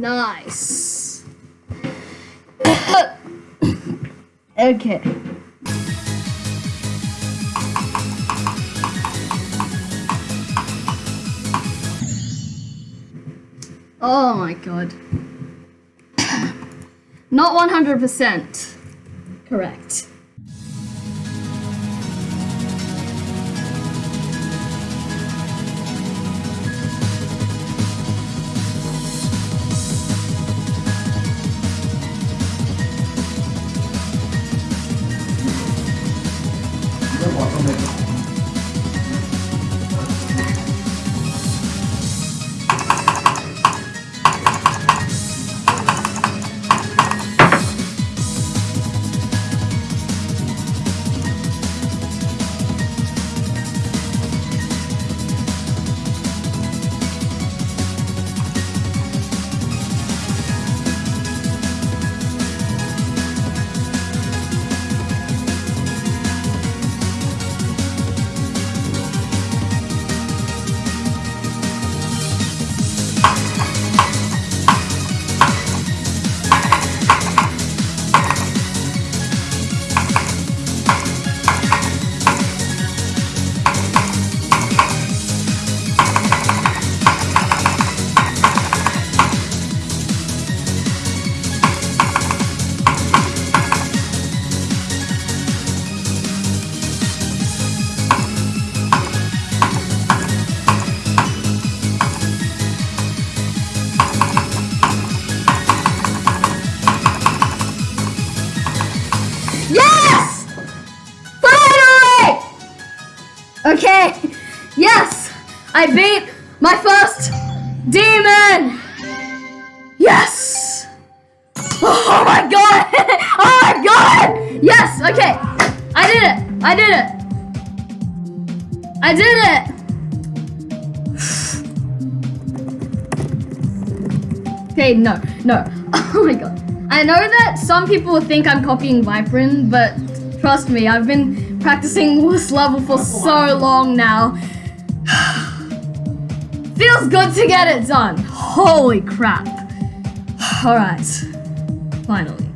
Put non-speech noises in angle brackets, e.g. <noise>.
Nice. <coughs> okay. Oh my god. <coughs> Not 100% correct. Yes! Okay, yes! I beat my first demon! Yes! Oh my god! <laughs> Oh my god! Yes, okay. I did it! I did it! I did it! <sighs> Okay, no, no. <laughs> Oh my god. I know that some people think I'm copying Viprin, but trust me, I've been practicing this level for so long now. <sighs> Feels good to get it done. Holy crap. <sighs> Alright. Finally.